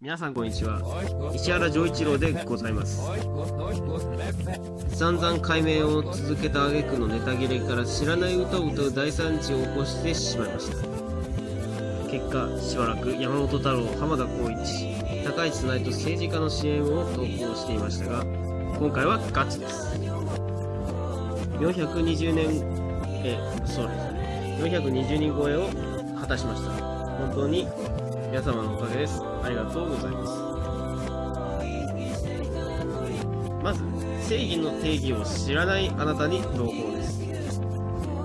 皆さんこんにちは。石原丈一郎でございます。散々解明を続けた挙句のネタ切れから知らない歌を歌う大惨事を起こしてしまいました。結果しばらく山本太郎浜田光一高市内と政治家の CM を投稿していましたが今回はガチです。420年えそうですね。420人超えを果たしました。本当に皆様のおかげです。ありがとうございます。まず正義の定義を知らないあなたに朗報です。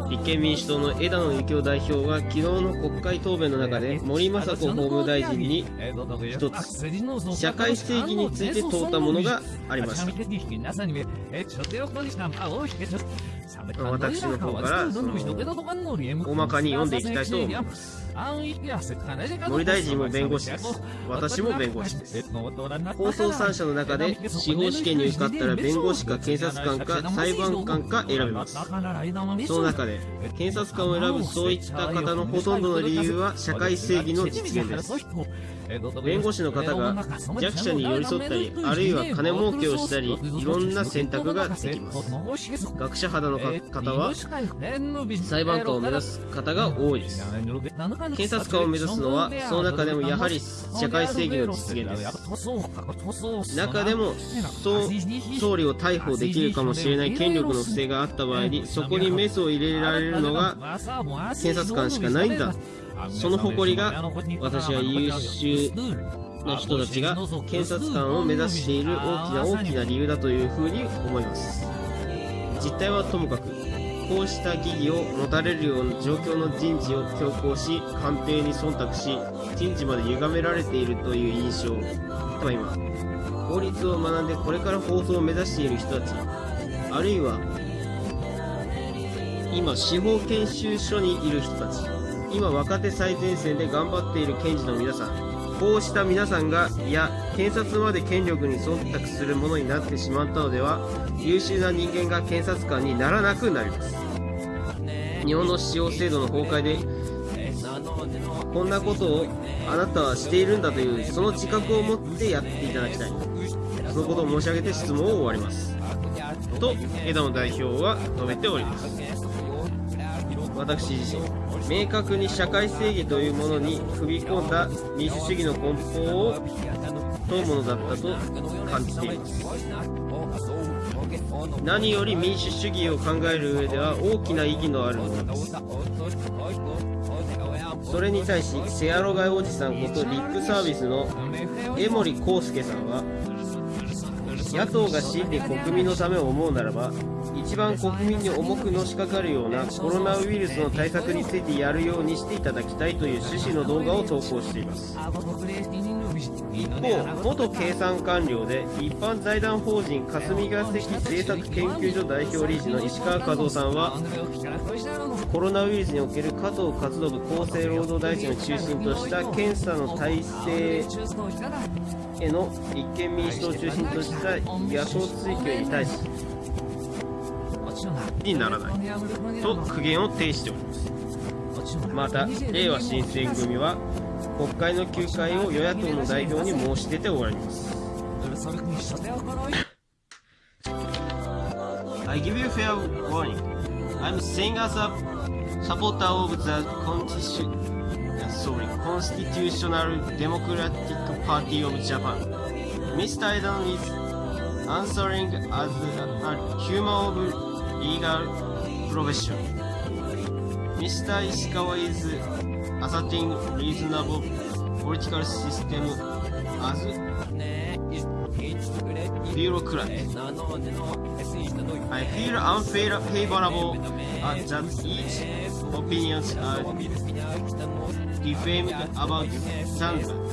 立憲民主党の枝野幸男代表が昨日の国会答弁の中で森雅子法務大臣に一つ社会正義について問うたものがありました私の方からその大まかに読んでいきたいと思います。森大臣も弁護士です。私も弁護士です。放送3社の中で司法試験に受かったら弁護士か検察官か裁判官か選べます。その中で検察官を選ぶそういった方のほとんどの理由は社会正義の実現です弁護士の方が弱者に寄り添ったりあるいは金儲けをしたりいろんな選択ができます。学者肌の方は裁判官を目指す方が多いです。検察官を目指すのはその中でもやはり社会正義の実現です。中でも総理を逮捕できるかもしれない権力の不正があった場合にそこにメスを入れられるのが検察官しかないんだ。その誇りが私は優秀な人たちが検察官を目指している大きな大きな理由だというふうに思います。実態はともかくこうした疑義を持たれるような状況の人事を強行し官邸に忖度し人事まで歪められているという印象例えば今法律を学んでこれから放送を目指している人たちあるいは今司法研修所にいる人たち今若手最前線で頑張っている検事の皆さんこうした皆さんがいや検察まで権力に忖度するものになってしまったのでは優秀な人間が検察官にならなくなります。日本の司法制度の崩壊でこんなことをあなたはしているんだというその自覚を持ってやっていただきたいそのことを申し上げて質問を終わりますと枝野代表は述べております私自身明確に社会正義というものに踏み込んだ民主主義の根本を問うものだったと感じています何より民主主義を考える上では大きな意義のあるものですそれに対しセアロガイおじさんことリップサービスの江森康介さんは野党が真に国民のためを思うならば一番国民に重くのしかかるようなコロナウイルスの対策についてやるようにしていただきたいという趣旨の動画を投稿しています。一方元経産官僚で一般財団法人霞が関政策研究所代表理事の石川和夫さんはコロナウイルスにおける加藤勝信厚生労働大臣を中心とした検査の体制への立憲民主党を中心とした野党追及に対しにならないと苦言を呈しておりますまた令和新選組は国会の休会を与野党の代表に申し出ております I give you fair warning I'm saying as a supporter of the constitution sorry, Constitutional Democratic Party of Japan Mr. Aidan is answering as a human of リーガルプロフェッション Mr. 石川 is asserting reasonable political system as bureaucrat. I feel unfavorable at that each opinions are defamed about Sandberg.